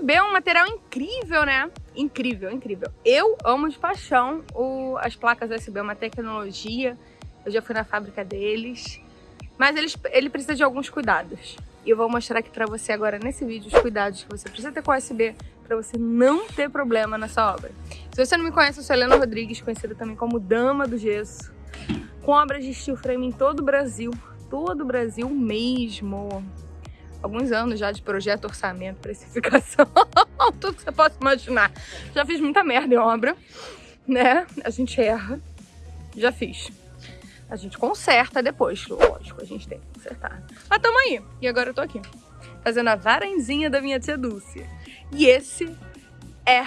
USB é um material incrível, né? Incrível, incrível. Eu amo de paixão o, as placas USB, é uma tecnologia. Eu já fui na fábrica deles. Mas eles, ele precisa de alguns cuidados. E eu vou mostrar aqui pra você agora nesse vídeo os cuidados que você precisa ter com o USB para você não ter problema nessa obra. Se você não me conhece, eu sou Helena Rodrigues, conhecida também como Dama do Gesso, com obras de steel frame em todo o Brasil, todo o Brasil mesmo. Alguns anos já de projeto, orçamento, precificação, tudo que você possa imaginar. Já fiz muita merda em obra, né? A gente erra, já fiz. A gente conserta depois, lógico, a gente tem que consertar. Mas tamo aí, e agora eu tô aqui, fazendo a varandinha da minha tia Dulce. E esse é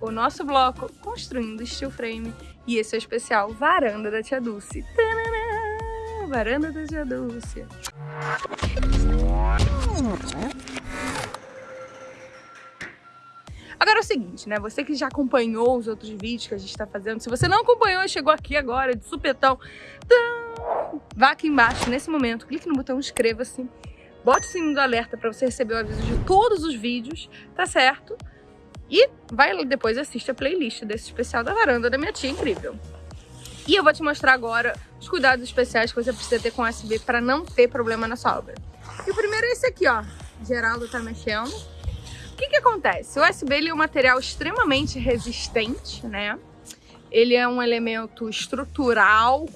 o nosso bloco Construindo Steel Frame. E esse é o especial Varanda da Tia Dulce. Tadã! Varanda da Tia Dulce. Agora é o seguinte, né? Você que já acompanhou os outros vídeos que a gente está fazendo, se você não acompanhou e chegou aqui agora de supetão, vá aqui embaixo nesse momento, clique no botão inscreva-se, bote o sininho do alerta para você receber o aviso de todos os vídeos, tá certo? E vai depois assiste a playlist desse especial da varanda da minha tia incrível. E eu vou te mostrar agora os cuidados especiais que você precisa ter com o USB para não ter problema na sua obra. E o primeiro é esse aqui, ó. Geraldo tá mexendo. O que que acontece? O USB ele é um material extremamente resistente, né? Ele é um elemento estrutural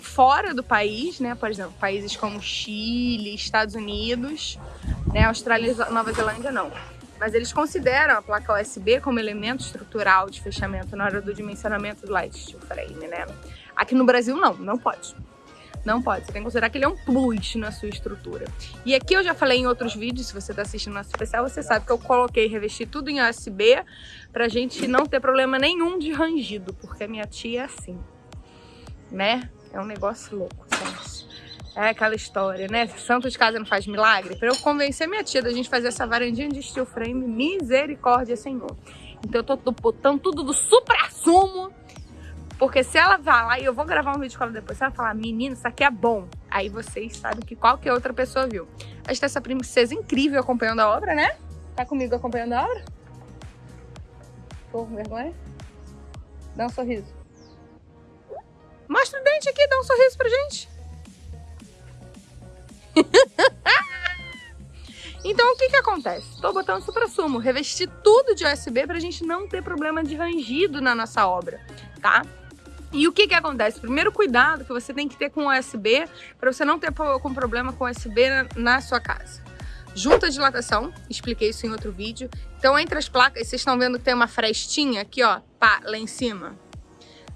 fora do país, né? Por exemplo, países como Chile, Estados Unidos, né? Austrália Nova Zelândia não. Mas eles consideram a placa USB como elemento estrutural de fechamento na hora do dimensionamento do light steel frame, né? Aqui no Brasil não, não pode. Não pode, você tem que considerar que ele é um plus na sua estrutura. E aqui eu já falei em outros vídeos, se você está assistindo nosso especial, você sabe que eu coloquei, revesti tudo em USB pra gente não ter problema nenhum de rangido, porque a minha tia é assim, né? É um negócio louco, gente. É aquela história, né? Santo de casa não faz milagre. Para eu convencer minha tia da gente fazer essa varandinha de steel frame, misericórdia, Senhor. Então eu tô, botando tudo do supra-sumo. Porque se ela vai lá, e eu vou gravar um vídeo com ela depois, se ela falar, menina, isso aqui é bom. Aí vocês sabem que qualquer outra pessoa viu. A gente tá essa princesa incrível acompanhando a obra, né? Tá comigo acompanhando a obra? Por vergonha? Dá um sorriso. Mostra o dente aqui, dá um sorriso pra gente. então o que que acontece? Estou botando supra-sumo, revesti tudo de USB para a gente não ter problema de rangido na nossa obra, tá? E o que que acontece? Primeiro cuidado que você tem que ter com USB para você não ter com problema com USB na, na sua casa. Junta dilatação, expliquei isso em outro vídeo. Então entre as placas, vocês estão vendo que tem uma frestinha aqui, ó, pá, lá em cima.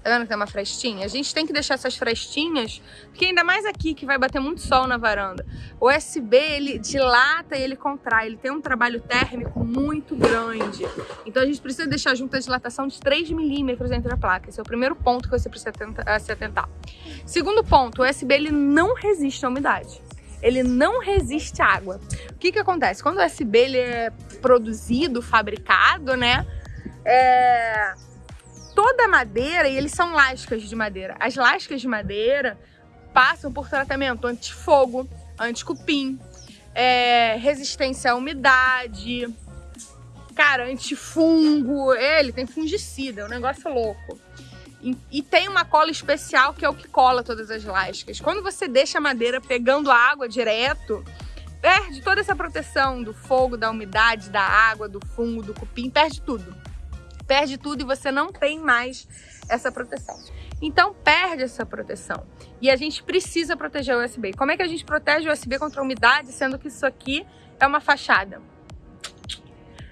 Tá vendo que tem uma frestinha? A gente tem que deixar essas frestinhas, porque ainda mais aqui que vai bater muito sol na varanda. O USB, ele dilata e ele contrai, ele tem um trabalho térmico muito grande. Então a gente precisa deixar junto a dilatação de 3 milímetros entre a placa. Esse é o primeiro ponto que você precisa se atentar. Segundo ponto, o USB ele não resiste à umidade ele não resiste à água. O que que acontece? Quando o USB ele é produzido, fabricado, né? É toda a madeira, e eles são lascas de madeira, as lascas de madeira passam por tratamento antifogo, anticupim, é, resistência à umidade, cara, antifungo, ele tem fungicida, é um negócio louco. E, e, tem uma cola especial que é o que cola todas as lascas. Quando você deixa a madeira pegando água direto, perde toda essa proteção do fogo, da umidade, da água, do fungo, do cupim, perde tudo perde tudo e você não tem mais essa proteção. Então perde essa proteção. E a gente precisa proteger o USB. Como é que a gente protege o USB contra a umidade, sendo que isso aqui é uma fachada?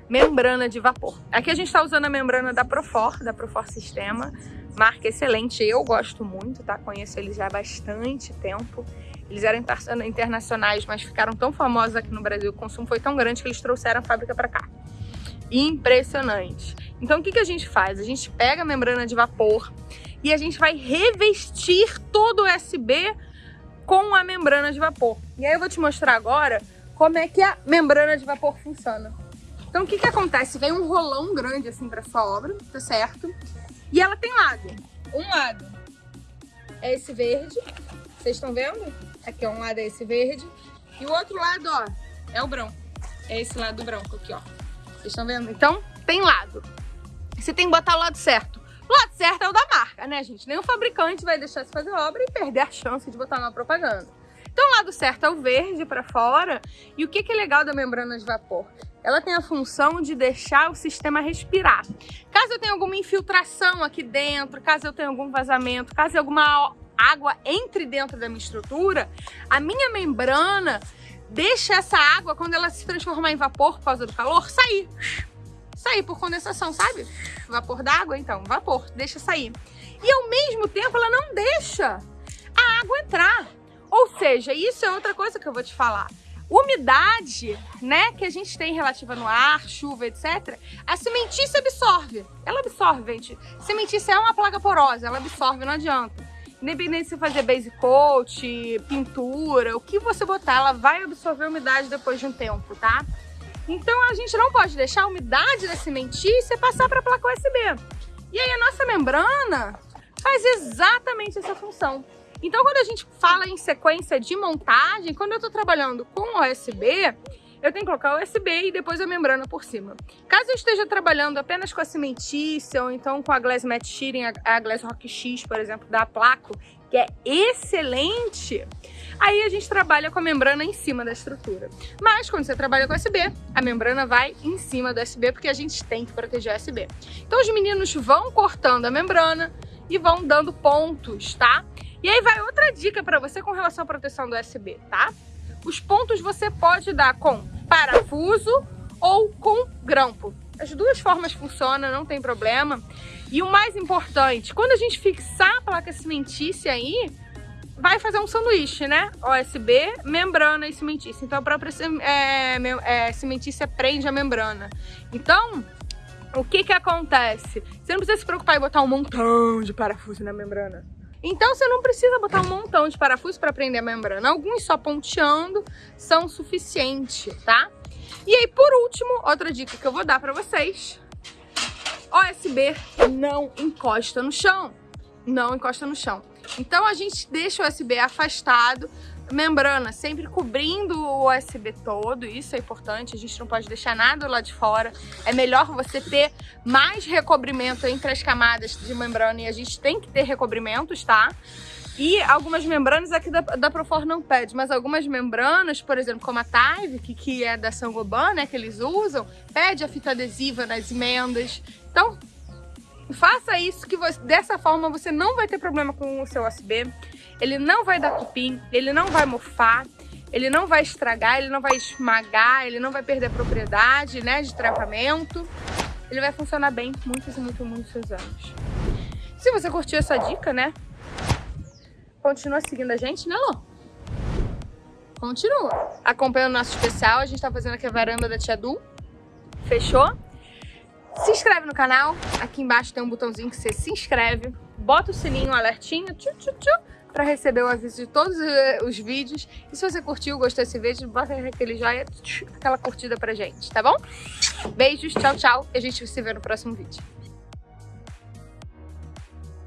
Membrana de vapor. Aqui a gente está usando a membrana da Profor, da Profor Sistema. Marca excelente, eu gosto muito, tá? Conheço eles já há bastante tempo. Eles eram internacionais, mas ficaram tão famosos aqui no Brasil, o consumo foi tão grande que eles trouxeram a fábrica para cá impressionante. Então o que, que a gente faz? A gente pega a membrana de vapor e a gente vai revestir todo o USB com a membrana de vapor. E aí eu vou te mostrar agora como é que a membrana de vapor funciona. Então o que, que acontece? Vem um rolão grande assim para sua obra, tá certo? E ela tem lado. Um lado é esse verde, vocês estão vendo? Aqui ó, um lado é esse verde e o outro lado ó, é o branco. É esse lado branco aqui ó. Vocês estão vendo? Então, tem lado. Você tem que botar o lado certo. O lado certo é o da marca, né, gente? Nenhum fabricante vai deixar de fazer obra e perder a chance de botar uma propaganda. Então, o lado certo é o verde para fora. E o que, que é legal da membrana de vapor? Ela tem a função de deixar o sistema respirar. Caso eu tenha alguma infiltração aqui dentro, caso eu tenha algum vazamento, caso alguma água entre dentro da minha estrutura, a minha membrana deixa essa água, quando ela se transformar em vapor por causa do calor, sair. Sair por condensação, sabe? Vapor d'água, então, vapor, deixa sair. E ao mesmo tempo ela não deixa a água entrar. Ou seja, isso é outra coisa que eu vou te falar. Umidade, né, que a gente tem relativa no ar, chuva, etc. A cimentícia absorve. Ela absorve, gente. Cimentícia é uma plaga porosa, ela absorve, não adianta. Independente se fazer base coat, pintura, o que você botar, ela vai absorver umidade depois de um tempo, tá? Então a gente não pode deixar a umidade da cimentícia passar para a placa USB. E aí a nossa membrana faz exatamente essa função. Então quando a gente fala em sequência de montagem, quando eu estou trabalhando com USB, eu tenho que colocar o USB e depois a membrana por cima. Caso eu esteja trabalhando apenas com a cimentícia ou então com a Glass Matte Shearing, a Glass Rock X, por exemplo, da Placo, que é excelente, aí a gente trabalha com a membrana em cima da estrutura. Mas quando você trabalha com USB, a membrana vai em cima do USB, porque a gente tem que proteger o USB. Então os meninos vão cortando a membrana e vão dando pontos, tá? E aí vai outra dica para você com relação à proteção do USB, tá? Os pontos você pode dar com parafuso ou com grampo. As duas formas funcionam, não tem problema. E o mais importante, quando a gente fixar a placa cimentícia aí, vai fazer um sanduíche, né? USB, membrana e cimentícia. Então a própria é, é, cimentícia prende a membrana. Então, o que que acontece? Você não precisa se preocupar em botar um montão de parafuso na membrana. Então você não precisa botar um montão de parafusos para prender a membrana. Alguns só ponteando são suficiente, tá? E aí, por último, outra dica que eu vou dar para vocês. OSB não encosta no chão. Não encosta no chão. Então a gente deixa o USB afastado membrana sempre cobrindo o USB todo, isso é importante, a gente não pode deixar nada lá de fora. É melhor você ter mais recobrimento entre as camadas de membrana e a gente tem que ter recobrimentos, tá? E algumas membranas aqui da, da Profor não pede, mas algumas membranas, por exemplo, como a Tive, que, que é da Sangoban, né, que eles usam, pede a fita adesiva nas emendas. Então, faça isso, que você, dessa forma você não vai ter problema com o seu USB ele não vai dar cupim, ele não vai mofar, ele não vai estragar, ele não vai esmagar, ele não vai perder propriedade né, de travamento. Ele vai funcionar bem muitos e muitos, muitos anos. Se você curtiu essa dica, né? Continua seguindo a gente, né, Lô? Continua. Acompanha o nosso especial. A gente tá fazendo aqui a varanda da Tia Du. Fechou? Se inscreve no canal. Aqui embaixo tem um botãozinho que você se inscreve. Bota o sininho, o alertinho. Tchu, tchu, tchu para receber o aviso de todos eh, os vídeos. E se você curtiu, gostou desse vídeo, bota aquele joinha, aquela curtida pra gente, tá bom? Beijos, tchau, tchau. E a gente se vê no próximo vídeo.